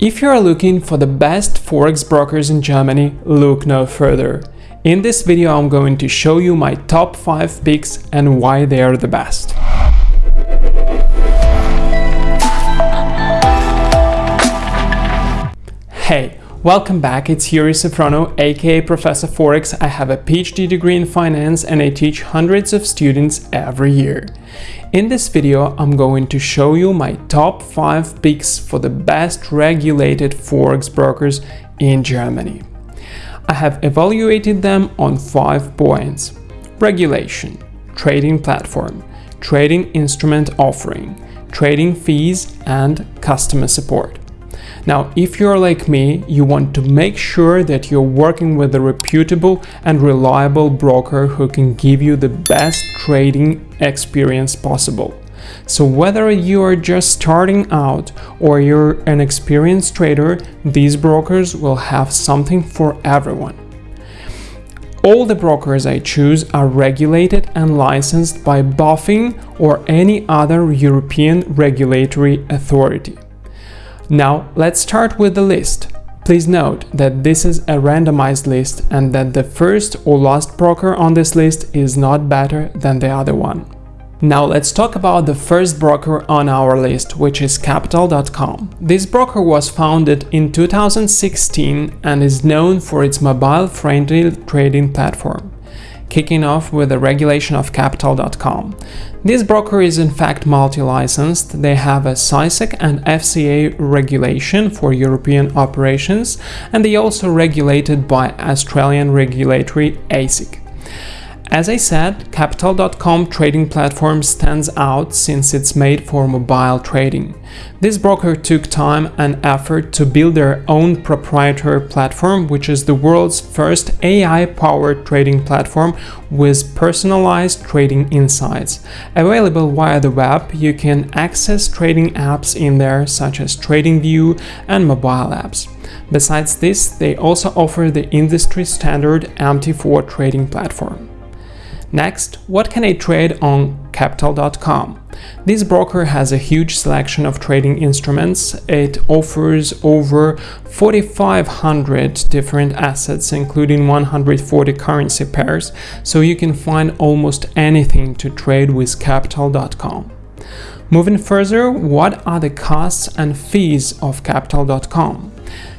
If you are looking for the best forex brokers in Germany, look no further. In this video I'm going to show you my top 5 picks and why they are the best. Hey, welcome back, it's Yuri Safrono, aka Professor Forex. I have a PhD degree in finance and I teach hundreds of students every year. In this video, I'm going to show you my top 5 picks for the best regulated Forex brokers in Germany. I have evaluated them on 5 points. Regulation, trading platform, trading instrument offering, trading fees and customer support. Now, if you're like me, you want to make sure that you're working with a reputable and reliable broker who can give you the best trading experience possible. So whether you are just starting out or you're an experienced trader, these brokers will have something for everyone. All the brokers I choose are regulated and licensed by BaFin or any other European regulatory authority. Now let's start with the list. Please note that this is a randomized list and that the first or last broker on this list is not better than the other one. Now let's talk about the first broker on our list, which is Capital.com. This broker was founded in 2016 and is known for its mobile-friendly trading platform kicking off with the regulation of capital.com. This broker is in fact multi-licensed, they have a CySEC and FCA regulation for European operations and they also regulated by Australian regulatory ASIC. As I said, Capital.com trading platform stands out since it's made for mobile trading. This broker took time and effort to build their own proprietary platform, which is the world's first AI-powered trading platform with personalized trading insights. Available via the web, you can access trading apps in there such as TradingView and mobile apps. Besides this, they also offer the industry standard MT4 trading platform. Next, what can I trade on Capital.com? This broker has a huge selection of trading instruments. It offers over 4,500 different assets, including 140 currency pairs, so you can find almost anything to trade with Capital.com. Moving further, what are the costs and fees of Capital.com?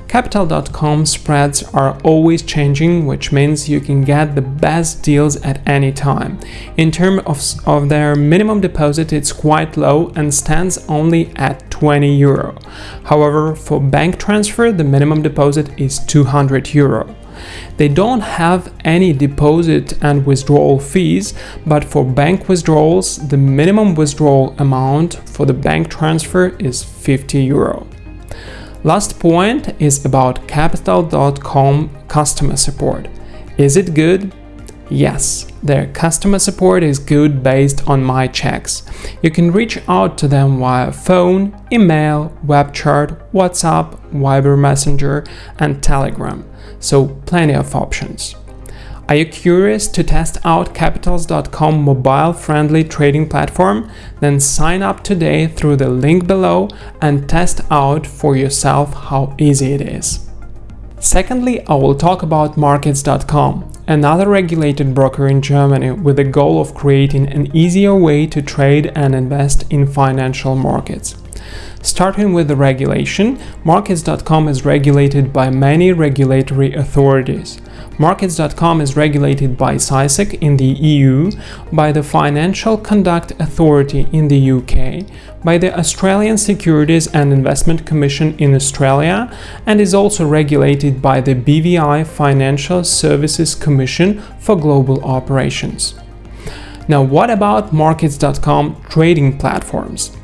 Capital.com spreads are always changing, which means you can get the best deals at any time. In terms of, of their minimum deposit, it's quite low and stands only at 20 euro. However, for bank transfer, the minimum deposit is 200 euro. They don't have any deposit and withdrawal fees, but for bank withdrawals, the minimum withdrawal amount for the bank transfer is 50 euro. Last point is about Capital.com customer support. Is it good? Yes, their customer support is good based on my checks. You can reach out to them via phone, email, web chat, WhatsApp, Viber Messenger and Telegram, so plenty of options. Are you curious to test out Capitals.com mobile-friendly trading platform? Then sign up today through the link below and test out for yourself how easy it is. Secondly, I will talk about Markets.com, another regulated broker in Germany with the goal of creating an easier way to trade and invest in financial markets. Starting with the regulation, Markets.com is regulated by many regulatory authorities. Markets.com is regulated by CySEC in the EU, by the Financial Conduct Authority in the UK, by the Australian Securities and Investment Commission in Australia, and is also regulated by the BVI Financial Services Commission for Global Operations. Now what about Markets.com trading platforms?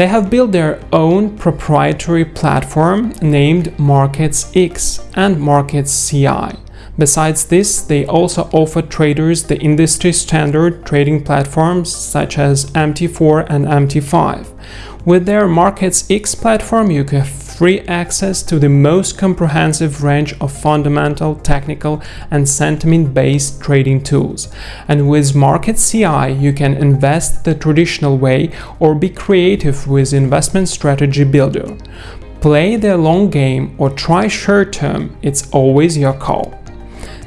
They have built their own proprietary platform named MarketsX and Markets CI. Besides this, they also offer traders the industry standard trading platforms such as MT4 and MT5. With their Markets X platform, you have free access to the most comprehensive range of fundamental, technical and sentiment-based trading tools. And with Market CI, you can invest the traditional way or be creative with Investment Strategy Builder. Play the long game or try short term, it's always your call.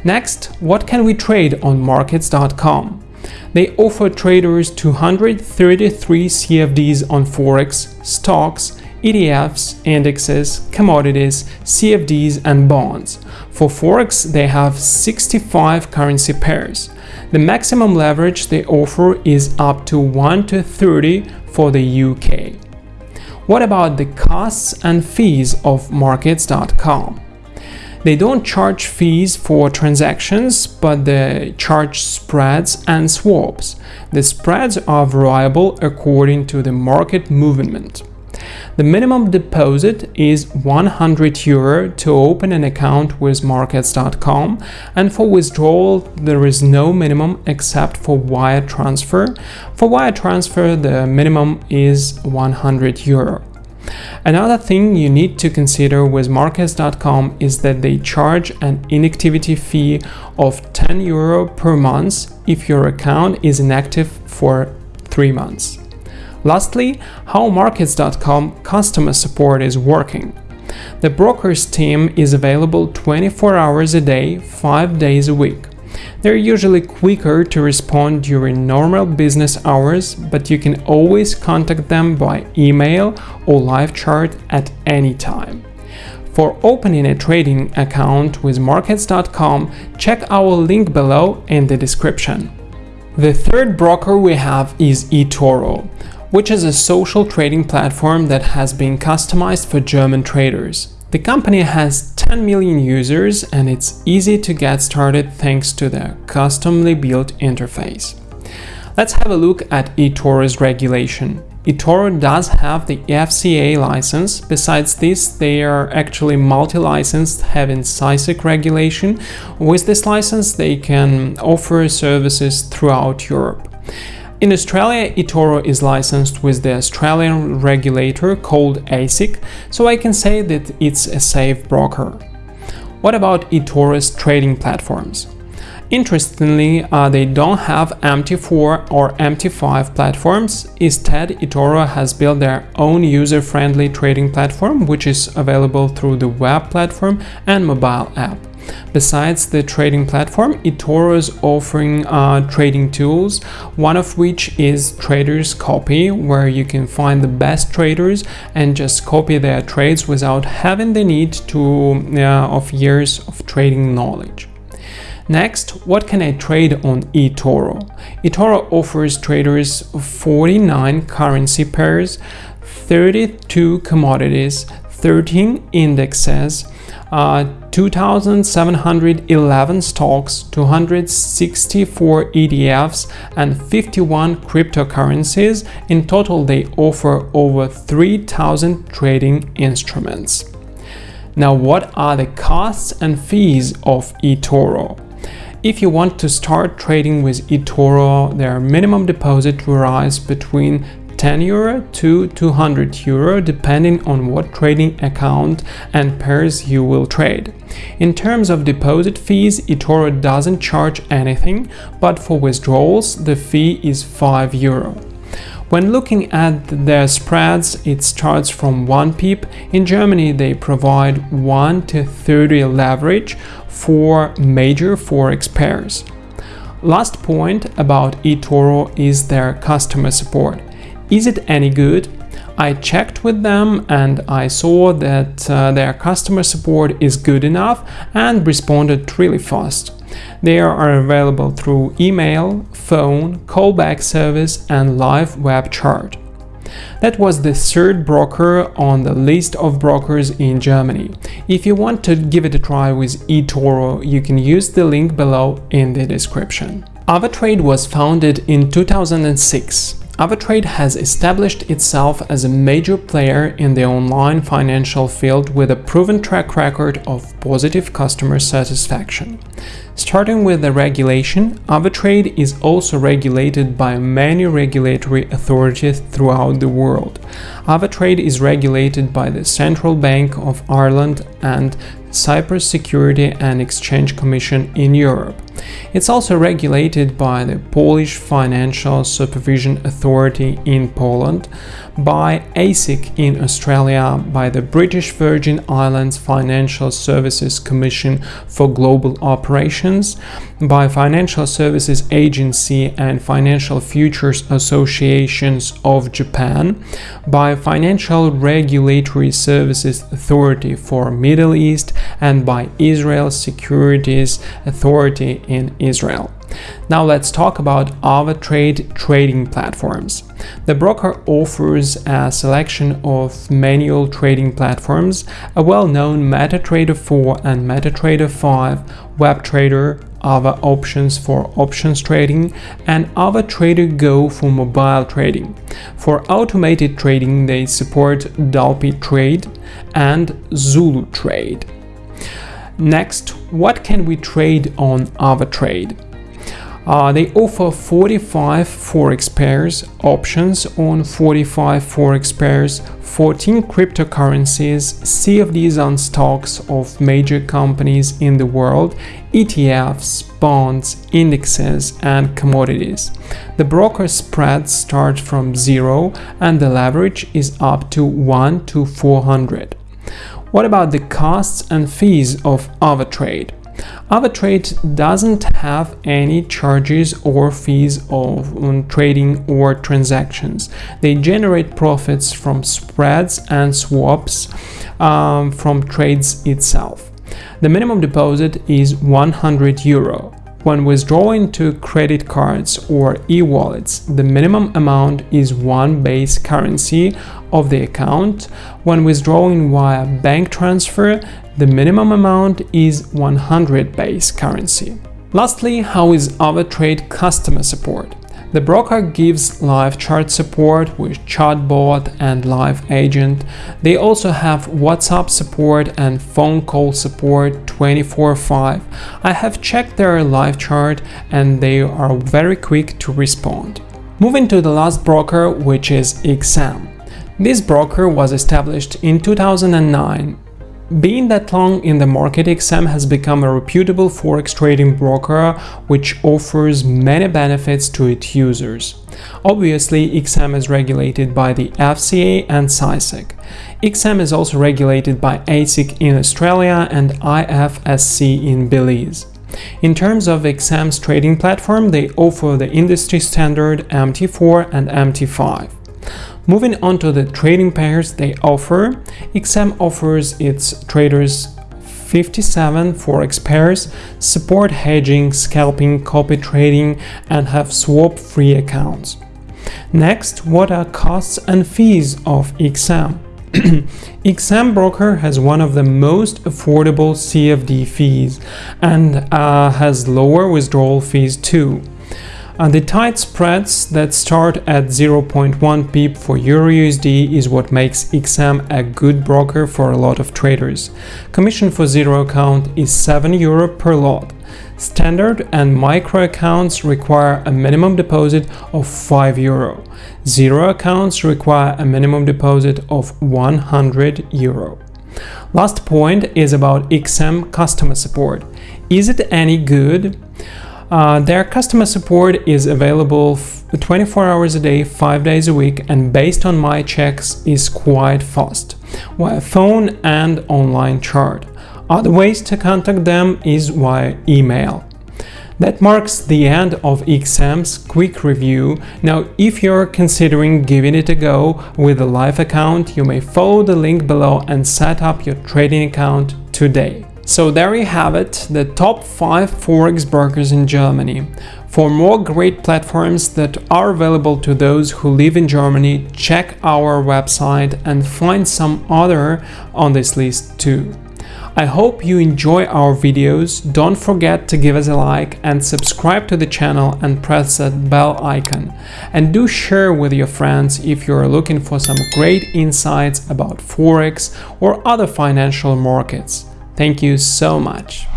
Next, what can we trade on markets.com? They offer traders 233 CFDs on Forex, stocks, ETFs, indexes, commodities, CFDs and bonds. For Forex, they have 65 currency pairs. The maximum leverage they offer is up to 1 to 30 for the UK. What about the costs and fees of markets.com? They don't charge fees for transactions, but they charge spreads and swaps. The spreads are variable according to the market movement. The minimum deposit is 100 euro to open an account with markets.com and for withdrawal there is no minimum except for wire transfer. For wire transfer the minimum is 100 euro. Another thing you need to consider with Markets.com is that they charge an inactivity fee of 10 euro per month if your account is inactive for 3 months. Lastly, how Markets.com customer support is working. The broker's team is available 24 hours a day, 5 days a week. They're usually quicker to respond during normal business hours, but you can always contact them by email or live chat at any time. For opening a trading account with markets.com, check our link below in the description. The third broker we have is eToro, which is a social trading platform that has been customized for German traders. The company has 10 million users and it's easy to get started thanks to their customly built interface. Let's have a look at eToro's regulation. eToro does have the FCA license. Besides this, they are actually multi-licensed, having CySEC regulation. With this license, they can offer services throughout Europe. In Australia, eToro is licensed with the Australian regulator called ASIC, so I can say that it's a safe broker. What about eToro's trading platforms? Interestingly, uh, they don't have MT4 or MT5 platforms. Instead, eToro has built their own user-friendly trading platform, which is available through the web platform and mobile app. Besides the trading platform, eToro is offering uh, trading tools, one of which is Traders Copy, where you can find the best traders and just copy their trades without having the need to uh, of years of trading knowledge. Next, what can I trade on eToro? eToro offers traders 49 currency pairs, 32 commodities, 13 indexes, uh, 2,711 stocks, 264 ETFs, and 51 cryptocurrencies. In total, they offer over 3,000 trading instruments. Now, what are the costs and fees of eToro? If you want to start trading with eToro, their minimum deposit varies between 10 euro to 200 euro depending on what trading account and pairs you will trade. In terms of deposit fees, eToro doesn't charge anything, but for withdrawals the fee is 5 euro. When looking at their spreads, it starts from 1 pip. In Germany, they provide 1 to 30 leverage for major forex pairs. Last point about eToro is their customer support. Is it any good? I checked with them and I saw that uh, their customer support is good enough and responded really fast. They are available through email, phone, callback service and live web chat. That was the third broker on the list of brokers in Germany. If you want to give it a try with eToro, you can use the link below in the description. AvaTrade was founded in 2006 AvaTrade has established itself as a major player in the online financial field with a proven track record of positive customer satisfaction. Starting with the regulation, AvaTrade is also regulated by many regulatory authorities throughout the world. AvaTrade is regulated by the Central Bank of Ireland and Cyprus Security and Exchange Commission in Europe. It's also regulated by the Polish Financial Supervision Authority in Poland, by ASIC in Australia, by the British Virgin Islands Financial Services Commission for Global Operations, by Financial Services Agency and Financial Futures Associations of Japan, by Financial Regulatory Services Authority for Middle East, and by Israel Securities Authority in Israel. Now let's talk about AvaTrade trading platforms. The broker offers a selection of manual trading platforms, a well-known MetaTrader 4 and MetaTrader 5, WebTrader, Ava Options for options trading, and AvaTrader Go for mobile trading. For automated trading, they support DupliTrade and Zulu Trade. Next, what can we trade on AvaTrade? Uh, they offer 45 forex pairs, options on 45 forex pairs, 14 cryptocurrencies, CFDs on stocks of major companies in the world, ETFs, bonds, indexes, and commodities. The broker spreads start from zero and the leverage is up to 1 to 400. What about the costs and fees of AvaTrade? AvaTrade doesn't have any charges or fees of on trading or transactions. They generate profits from spreads and swaps um, from trades itself. The minimum deposit is 100 euro. When withdrawing to credit cards or e-wallets, the minimum amount is one base currency of the account. When withdrawing via bank transfer, the minimum amount is 100 base currency. Lastly, how is AvaTrade customer support? The broker gives live chart support with chatbot and live agent. They also have WhatsApp support and phone call support 24/5. I have checked their live chart and they are very quick to respond. Moving to the last broker, which is XM. This broker was established in 2009 being that long in the market, XM has become a reputable forex trading broker which offers many benefits to its users. Obviously, XM is regulated by the FCA and CySEC. XM is also regulated by ASIC in Australia and IFSC in Belize. In terms of XM's trading platform, they offer the industry standard MT4 and MT5. Moving on to the trading pairs they offer, XM offers its traders 57 forex pairs, support hedging, scalping, copy trading, and have swap-free accounts. Next, what are costs and fees of XM? XM Broker has one of the most affordable CFD fees and uh, has lower withdrawal fees too. And the tight spreads that start at 0.1 pip for EURUSD is what makes XM a good broker for a lot of traders. Commission for zero account is 7 euro per lot. Standard and micro accounts require a minimum deposit of 5 euro. Zero accounts require a minimum deposit of 100 euro. Last point is about XM customer support. Is it any good? Uh, their customer support is available 24 hours a day, 5 days a week and based on my checks is quite fast, via phone and online chat. Other ways to contact them is via email. That marks the end of XM's quick review. Now, if you're considering giving it a go with a live account, you may follow the link below and set up your trading account today. So there you have it, the top 5 forex brokers in Germany. For more great platforms that are available to those who live in Germany, check our website and find some other on this list too. I hope you enjoy our videos, don't forget to give us a like and subscribe to the channel and press that bell icon. And do share with your friends if you're looking for some great insights about Forex or other financial markets. Thank you so much.